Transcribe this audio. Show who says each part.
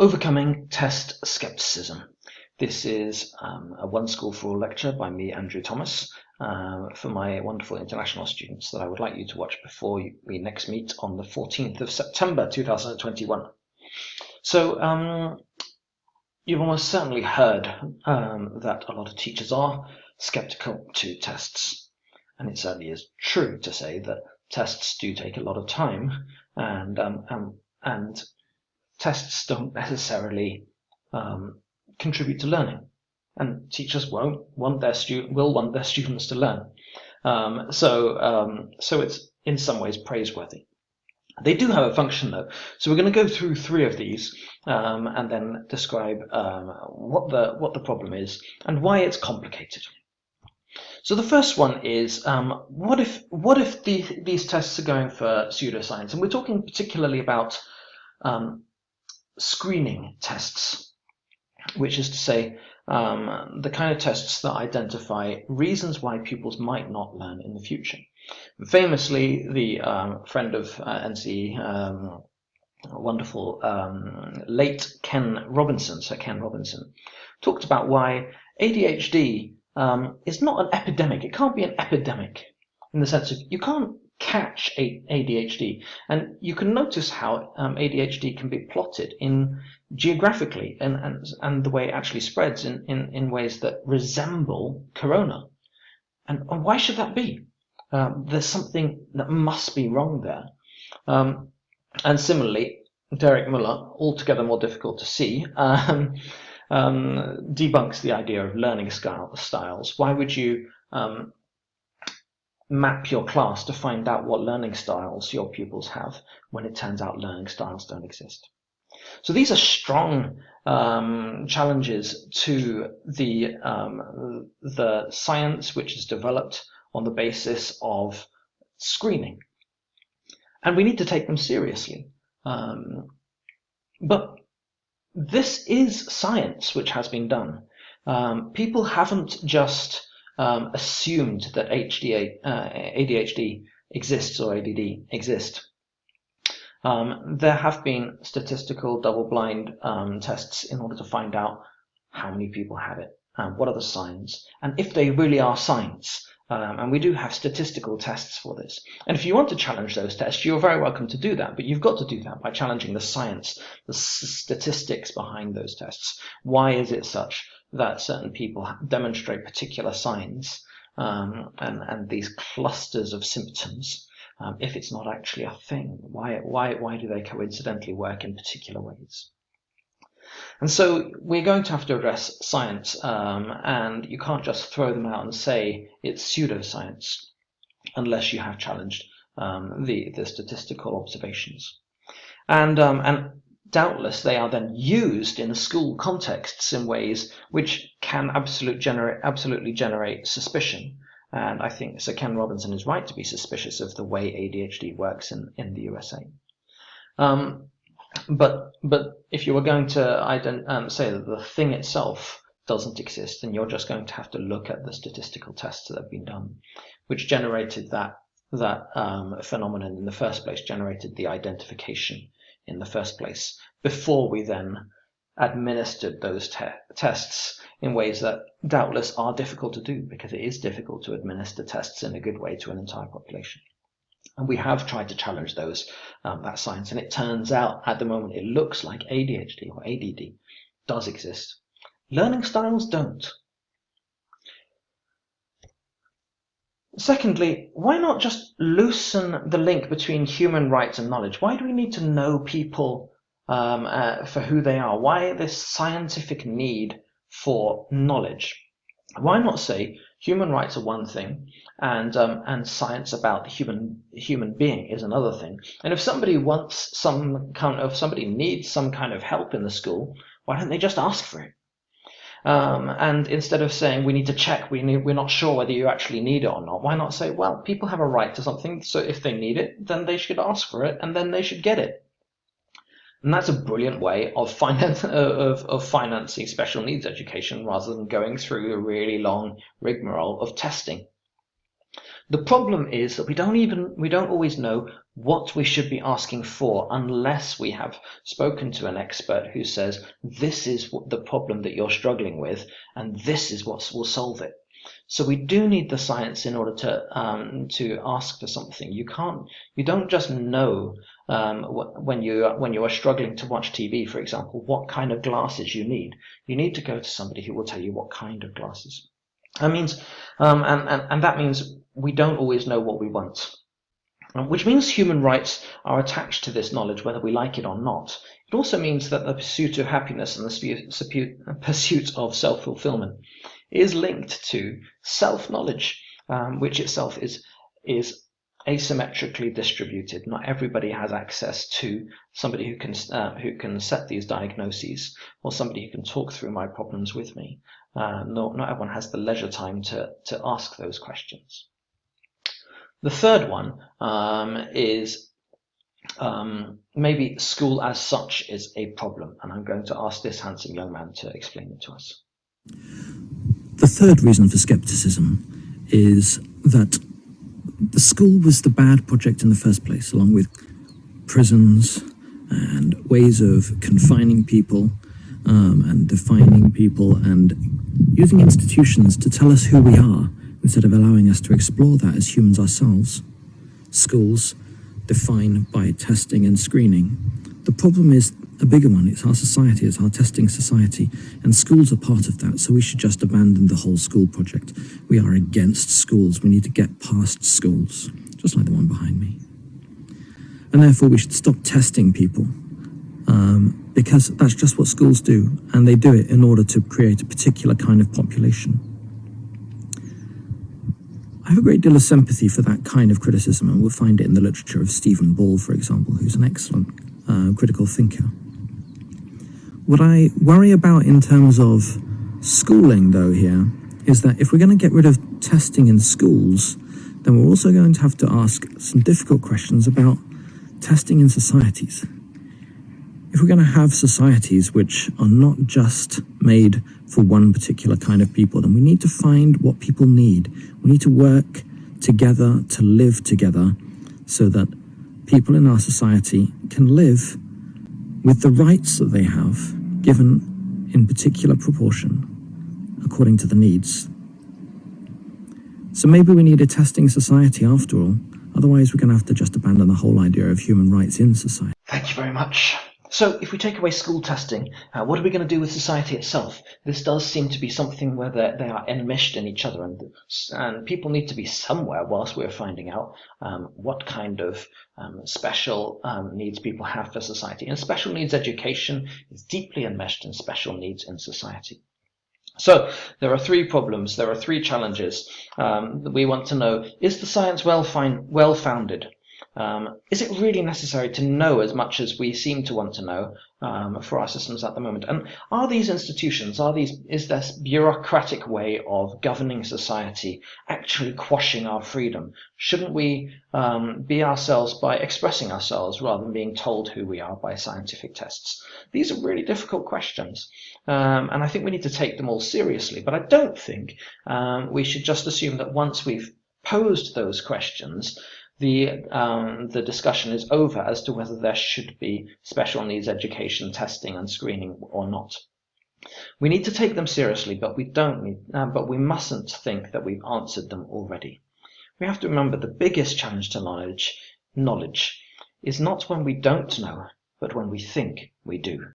Speaker 1: Overcoming Test Skepticism. This is um, a One School for All lecture by me, Andrew Thomas, uh, for my wonderful international students that I would like you to watch before we next meet on the 14th of September 2021. So, um, you've almost certainly heard um, that a lot of teachers are skeptical to tests. And it certainly is true to say that tests do take a lot of time and, um, um and tests don't necessarily um, contribute to learning, and teachers won't want their student will want their students to learn. Um, so um, so it's in some ways praiseworthy. They do have a function though, so we're going to go through three of these um, and then describe um, what the what the problem is and why it's complicated. So the first one is um, what if what if the, these tests are going for pseudoscience, and we're talking particularly about um, screening tests, which is to say um, the kind of tests that identify reasons why pupils might not learn in the future. Famously, the um, friend of uh, NCE, um, wonderful um, late Ken Robinson, Sir Ken Robinson, talked about why ADHD um, is not an epidemic. It can't be an epidemic in the sense of you can't catch ADHD. And you can notice how um, ADHD can be plotted in geographically and, and, and the way it actually spreads in, in, in ways that resemble corona. And, and why should that be? Um, there's something that must be wrong there. Um, and similarly, Derek Muller, altogether more difficult to see, um, um, debunks the idea of learning style, styles. Why would you um, map your class to find out what learning styles your pupils have when it turns out learning styles don't exist. So these are strong um, challenges to the um, the science which is developed on the basis of screening, and we need to take them seriously. Um, but this is science which has been done. Um, people haven't just um, assumed that uh, ADHD exists or ADD exist. Um, there have been statistical double-blind um, tests in order to find out how many people have it, and what are the signs, and if they really are signs. Um, and we do have statistical tests for this. And if you want to challenge those tests, you're very welcome to do that. But you've got to do that by challenging the science, the statistics behind those tests. Why is it such that certain people demonstrate particular signs um, and, and these clusters of symptoms um, if it's not actually a thing? Why, why, why do they coincidentally work in particular ways? And so we're going to have to address science, um, and you can't just throw them out and say it's pseudoscience unless you have challenged um, the, the statistical observations. And, um, and doubtless they are then used in school contexts in ways which can absolute generate, absolutely generate suspicion. And I think Sir Ken Robinson is right to be suspicious of the way ADHD works in, in the USA. Um, but but if you were going to um, say that the thing itself doesn't exist, then you're just going to have to look at the statistical tests that have been done, which generated that that um, phenomenon in the first place, generated the identification in the first place before we then administered those te tests in ways that doubtless are difficult to do because it is difficult to administer tests in a good way to an entire population. And we have tried to challenge those um, that science, and it turns out at the moment it looks like ADHD or ADD does exist. Learning styles don't. Secondly, why not just loosen the link between human rights and knowledge? Why do we need to know people um, uh, for who they are? Why this scientific need for knowledge? Why not say human rights are one thing and um, and science about the human human being is another thing? And if somebody wants some kind of somebody needs some kind of help in the school, why don't they just ask for it? Um, and instead of saying we need to check, we need, we're not sure whether you actually need it or not, why not say, well, people have a right to something, so if they need it, then they should ask for it, and then they should get it. And that's a brilliant way of, finance, of, of financing special needs education rather than going through a really long rigmarole of testing. The problem is that we don't even we don't always know what we should be asking for unless we have spoken to an expert who says this is the problem that you're struggling with and this is what will solve it. So we do need the science in order to um, to ask for something. You can't you don't just know um, when you when you are struggling to watch TV, for example, what kind of glasses you need. You need to go to somebody who will tell you what kind of glasses. That means, um, and, and and that means we don't always know what we want. Um, which means human rights are attached to this knowledge whether we like it or not. It also means that the pursuit of happiness and the pursuit of self-fulfillment is linked to self-knowledge, um, which itself is, is asymmetrically distributed. Not everybody has access to somebody who can uh, who can set these diagnoses or somebody who can talk through my problems with me. Uh, not, not everyone has the leisure time to, to ask those questions. The third one um, is um, maybe school as such is a problem, and I'm going to ask this handsome young man to explain it to us.
Speaker 2: The third reason for skepticism is that the school was the bad project in the first place, along with prisons and ways of confining people um, and defining people and using institutions to tell us who we are instead of allowing us to explore that as humans ourselves. Schools define by testing and screening. The problem is a bigger one. It's our society, it's our testing society, and schools are part of that, so we should just abandon the whole school project. We are against schools. We need to get past schools, just like the one behind me. And therefore, we should stop testing people um, because that's just what schools do, and they do it in order to create a particular kind of population. I have a great deal of sympathy for that kind of criticism, and we'll find it in the literature of Stephen Ball, for example, who's an excellent uh, critical thinker. What I worry about in terms of schooling, though, here, is that if we're going to get rid of testing in schools, then we're also going to have to ask some difficult questions about testing in societies. If we're going to have societies which are not just made for one particular kind of people, then we need to find what people need. We need to work together to live together so that people in our society can live with the rights that they have given in particular proportion according to the needs. So maybe we need a testing society after all, otherwise we're going to have to just abandon the whole idea of human rights in society.
Speaker 1: Thank you very much. So if we take away school testing, uh, what are we going to do with society itself? This does seem to be something where they are enmeshed in each other and, and people need to be somewhere whilst we're finding out um, what kind of um, special um, needs people have for society. And special needs education is deeply enmeshed in special needs in society. So there are three problems, there are three challenges um, we want to know. Is the science well, well founded? Um, is it really necessary to know as much as we seem to want to know um, for our systems at the moment? And are these institutions, are these, is this bureaucratic way of governing society actually quashing our freedom? Shouldn't we um, be ourselves by expressing ourselves rather than being told who we are by scientific tests? These are really difficult questions. Um, and I think we need to take them all seriously. But I don't think um, we should just assume that once we've posed those questions, the um, the discussion is over as to whether there should be special needs education testing and screening or not. We need to take them seriously, but we don't need, uh, but we mustn't think that we've answered them already. We have to remember the biggest challenge to knowledge, knowledge, is not when we don't know, but when we think we do.